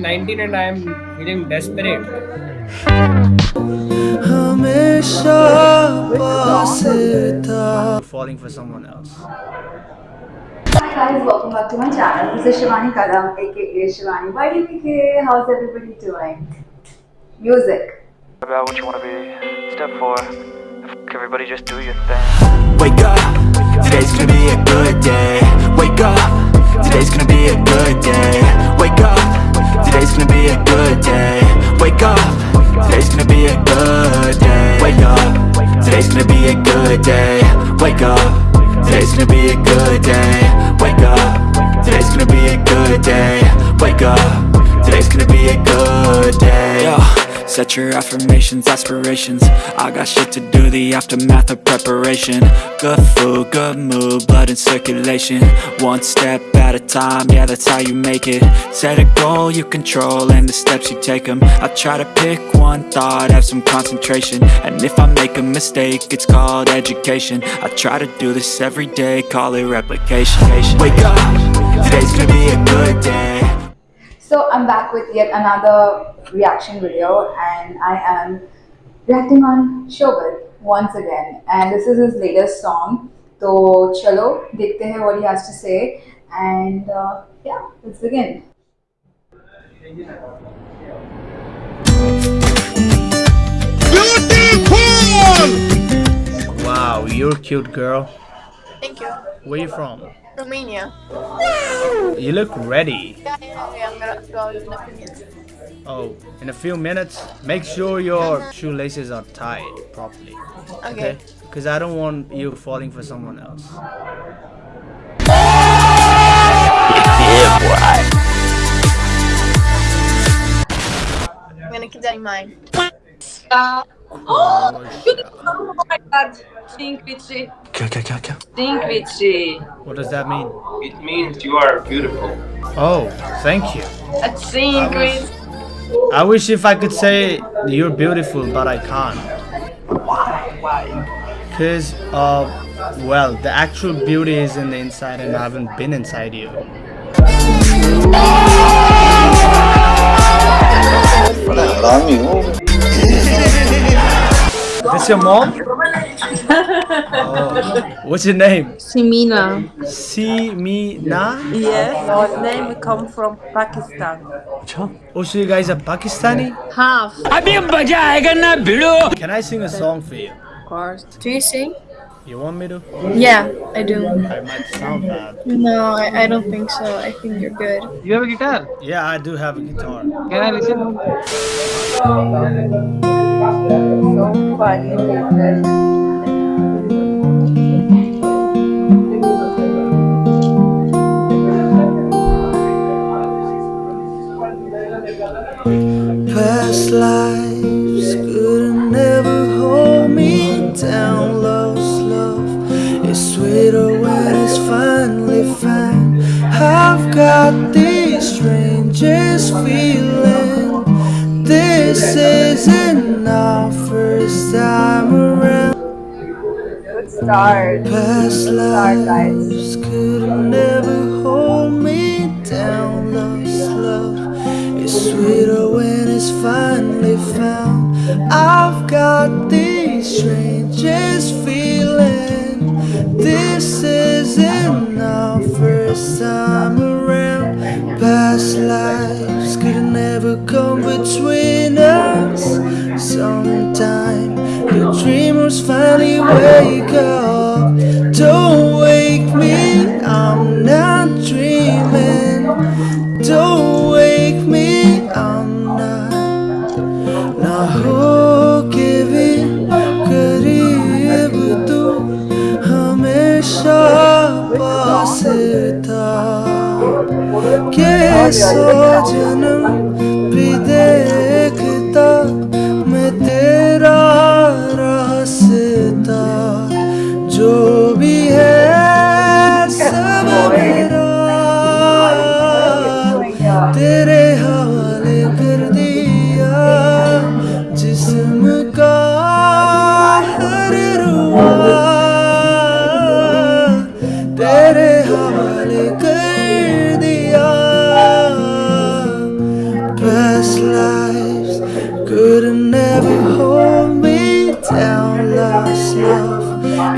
19 and I am feeling desperate. falling for someone else. Hi guys, welcome back to my channel. This is Shivani Kadam, aka Shivani YDPK. How's everybody doing? Music. about what you want to be. Step four, everybody just do your thing. Wake up, today's gonna be a good day Wake up, today's gonna be a good day be a good day. Wake up, today's gonna be a good day. Wake up, today's gonna be a good day. Wake up, today's gonna be a good day. Wake up, today's gonna be a good day. Wake up, today's gonna be a good day. Set your affirmations, aspirations. I got shit to do, the aftermath of preparation. Good food, good mood, blood in circulation. One step at a time, yeah that's how you make it. Set a goal you control and the steps you take them I try to pick one thought, have some concentration. And if I make a mistake, it's called education. I try to do this every day, call it replication. Wake up, today's gonna be a good day So I'm back with yet another reaction video and I am reacting on Shobit once again and this is his latest song. So chalo, dekhte hain what he has to say and uh, yeah, let's begin. Wow, you're a cute girl. Thank you. Where are you from? Romania. You look ready. Yeah, yeah, yeah. I'm gonna go in a few minutes. Oh, in a few minutes, make sure your shoelaces are tied properly. Okay. Because I don't want you falling for someone else. I'm gonna keep that in mind. Oh. Oh my god, Cinquici. What does that mean? It means you are beautiful. Oh, thank you. A cinquici. I wish if I could say you're beautiful, but I can't. Why? Why? Because, uh, well, the actual beauty is in the inside and I haven't been inside you. Para This your mom? oh. What's your name? Simina. Simina? Yes, our name come from Pakistan. Oh, so you guys are Pakistani? Half, Can I sing a song for you? of course. Do you sing? You want me to? Yeah, I do. I might sound bad. No, I, I don't think so. I think you're good. You have a guitar? Yeah, I do have a guitar. Can I listen? So funny. Past start. Past start, guys. could never hold me down. Lost love is sweeter when it's finally found. I've got the strangest feeling. This isn't our first time around. Past lives could never come between us. The dreamers finally wake up. Don't wake me, I'm not dreaming. Don't wake me, I'm not. ना हो के भी करीब तू हमेशा पास था के सौ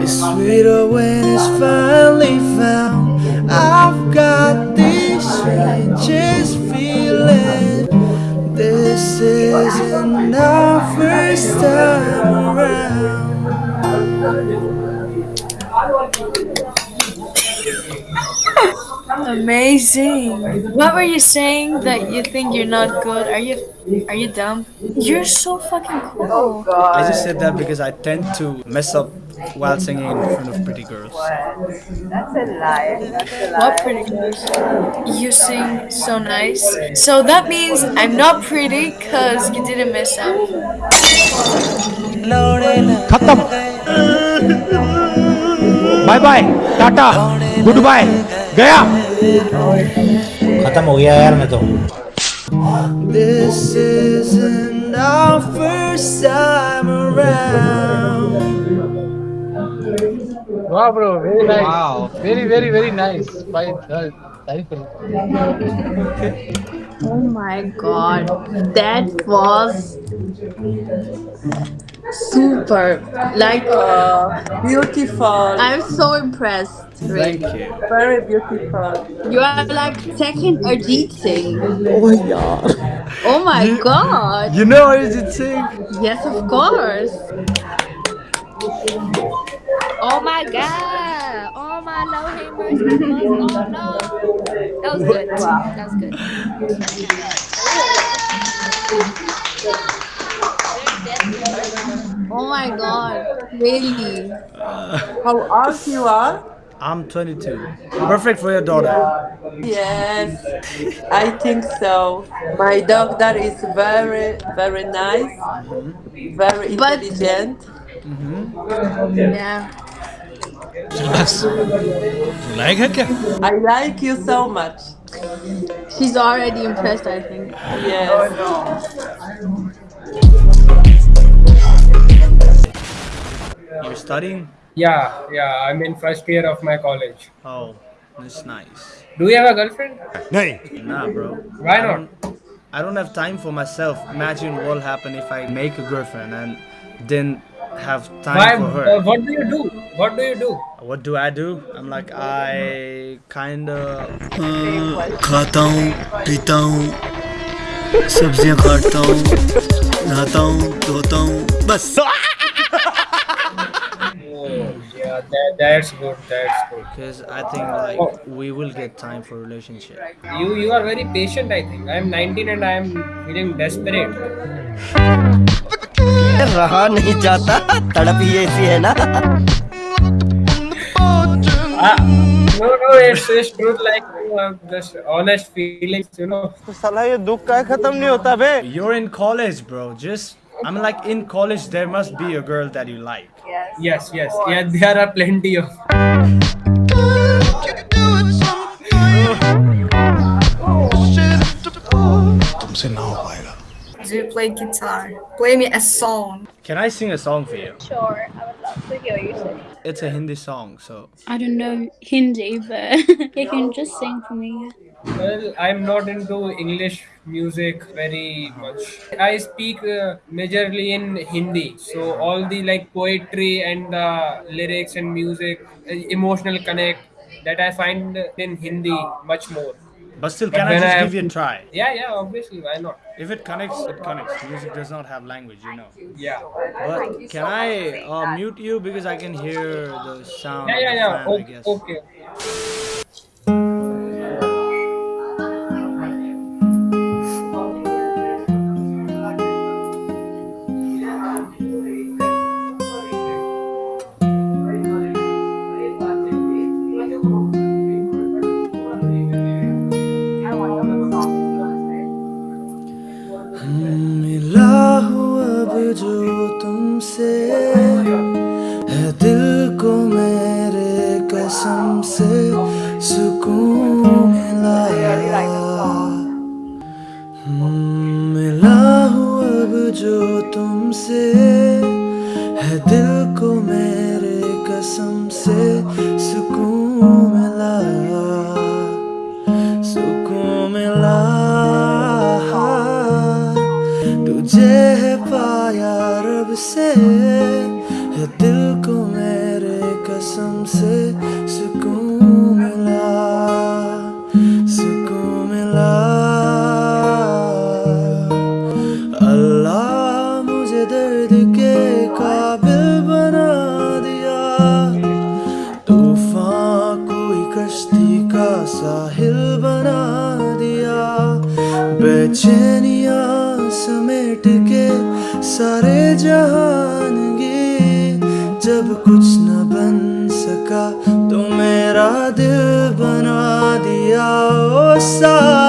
is sweeter when it's finally found. I've got this strangest feeling. This isn't our first time around. Amazing. What were you saying that you think you're not good? Are you are you dumb? You're so fucking cool. I just said that because I tend to mess up while singing in front of pretty girls. That's a lie. That's a lie. What pretty girls? You sing so nice. So that means I'm not pretty because you didn't mess up. Khatam. Bye bye tata goodbye गया खत्म हो गया यार मैं तो This isn't our first time around. Wow, bro, very nice. Wow. Very, very, very nice. By uh, Oh my god, that was super. Like, Uh, beautiful. I'm so impressed. Thank you. Very beautiful. You are like second Arijit Singh. Oh yeah. Oh my god. You know Arijit Singh? Yes, of course. Oh my god! Oh my Lord, have mercy. Oh no! That was good. That was good. Oh my god, really? Uh, How old you are? I'm 22. Perfect for your daughter. Yes, I think so. My daughter is very, very nice, mm-hmm. very intelligent. Mm-hmm. Yeah. Yes. Like her? I like you so much. She's already impressed, I think. Yes. Oh, You're studying? Yeah, yeah. I'm in first year of my college. Oh, that's nice. Do you have a girlfriend? नहीं Nah, bro. Why I not? don't- I don't have time for myself. Imagine what will happen if I make a girlfriend and didn't have time Why? for her. Uh, what do you do? What do you do? What do I do? I'm like I kinda खाता हूँ पीता हूँ सब्जियाँ काटता हूँ नहाता हूँ धोता हूँ बस Yeah, that, that's good. That's good. because I think like we will get time for relationship. You you are very patient. I think. I'm 19 and I'm feeling desperate. रहा नहीं जाता तड़प ही ऐसी है ना Ah, no, no, it's it's truth. Like you have just honest feelings. You know. साला ये दुख का खत्म नहीं होता बे You're in college, bro. Just I'm like in college. There must be a girl that you like. Yes, yes, yeah. There are plenty of. तुमसे ना हो पाएगा Do you play guitar? Play me a song. Can I sing a song for you? Sure, I would love to hear you sing. It's a Hindi song, so I don't know Hindi, but you can just sing for me. Well, I'm not into English music very much. I speak uh, majorly in Hindi, so all the like poetry and the lyrics and music, uh, emotional connect that I find in Hindi much more. but still, But can I when just I- give you a try? Yeah, yeah, obviously, why not? If it connects, it connects. Music does not have language, you know. Yeah. But can I uh, mute you because I can hear the sound? Yeah, yeah, the yeah. fan, I Okay, guess. okay. जो तुमसे है दिल को मेरे कसम से सुकून मिला सुकून मिला। तुझे है पाया रब से, है दिल को मेरे कसम से सारे जहान गे जब कुछ न बन सका तो मेरा दिल बना दिया। ओ साथी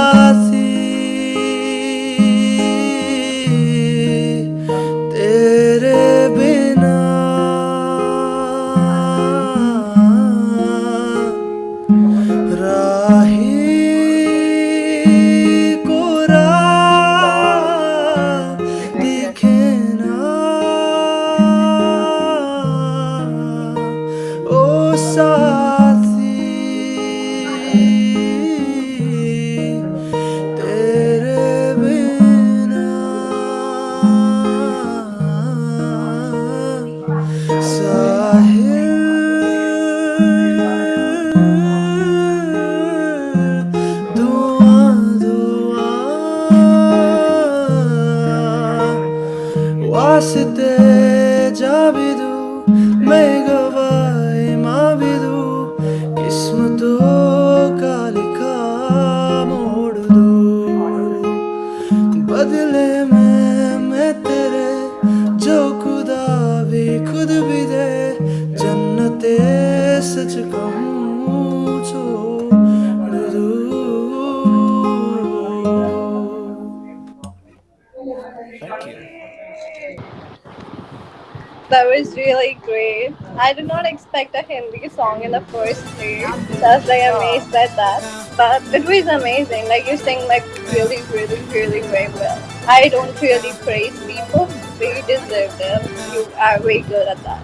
great. I did not expect a Hindi song in the first place. I was like amazed at that. But it was amazing. Like you sing like really, really, really very well. I don't really praise people, but you deserve them. You are very good at that.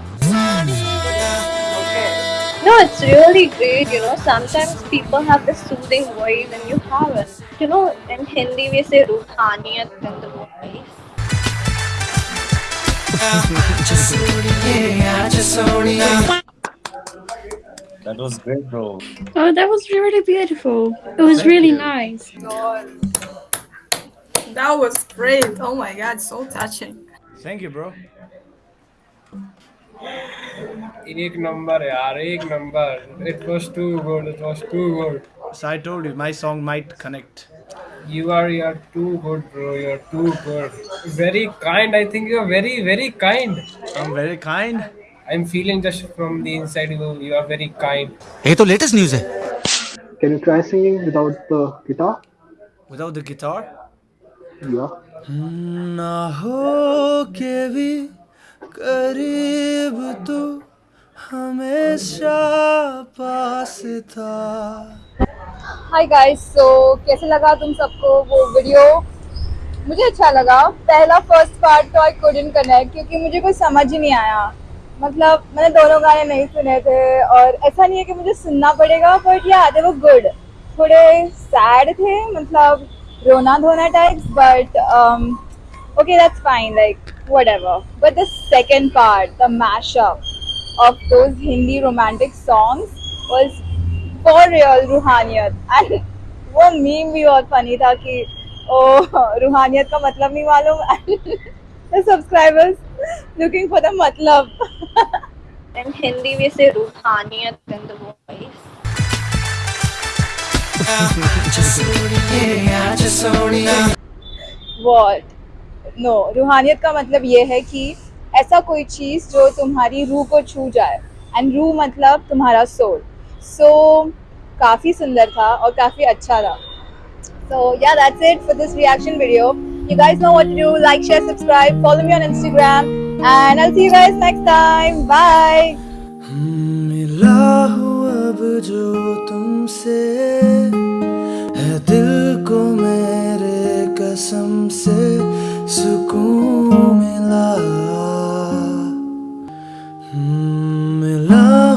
No, it's really great. You know, sometimes people have the soothing voice and you haven't. You know, in Hindi we say ruhaniyat in the voice. That was great, bro. Oh, that was really beautiful. It was really nice. That was great. Oh my god, so touching. Thank you, bro. एक number यार एक number it was too good it was too good So I told you, my song might connect. You are you are too good bro you are too good very kind I think you are very very kind I'm very kind I'm feeling just from the inside you you are very kind ये तो latest news है Can you try singing without the guitar? Without the guitar? Yeah. ना हो के भी करीब तू हमेशा पास था हाय गाइस सो कैसे लगा तुम सबको वो वीडियो मुझे अच्छा लगा। पहला फ़र्स्ट पार्ट तो आई कुडंट कनेक्ट क्योंकि मुझे कुछ समझ ही नहीं आया। मतलब मैंने दोनों गाने नहीं सुने थे और ऐसा नहीं है कि मुझे सुनना पड़ेगा बट या दे वो गुड थोड़े सैड थे मतलब रोना धोना types but okay that's fine like whatever. But the second part, the mashup of those hindi romantic songs was for real रूहानियत and वो मीम भी बहुत फनी था कि ओ रूहानियत का मतलब नहीं मालूम. Subscribers looking for the मतलब. Ruhaniyat in the voice. what? No रूहानियत का मतलब ये है कि ऐसा कोई चीज़ जो तुम्हारी रूह को छू जाए. एंड रूह मतलब तुम्हारा सोल सो so, काफ़ी सुंदर था और काफ़ी अच्छा था So yeah, that's it for this reaction video. You guys know what to do. Like, share, subscribe, follow me on Instagram. And I'll see you guys next time. Bye. मिला हूँ अब जो तुमसे है दिल को मेरे कसम से सुकून मिला मिला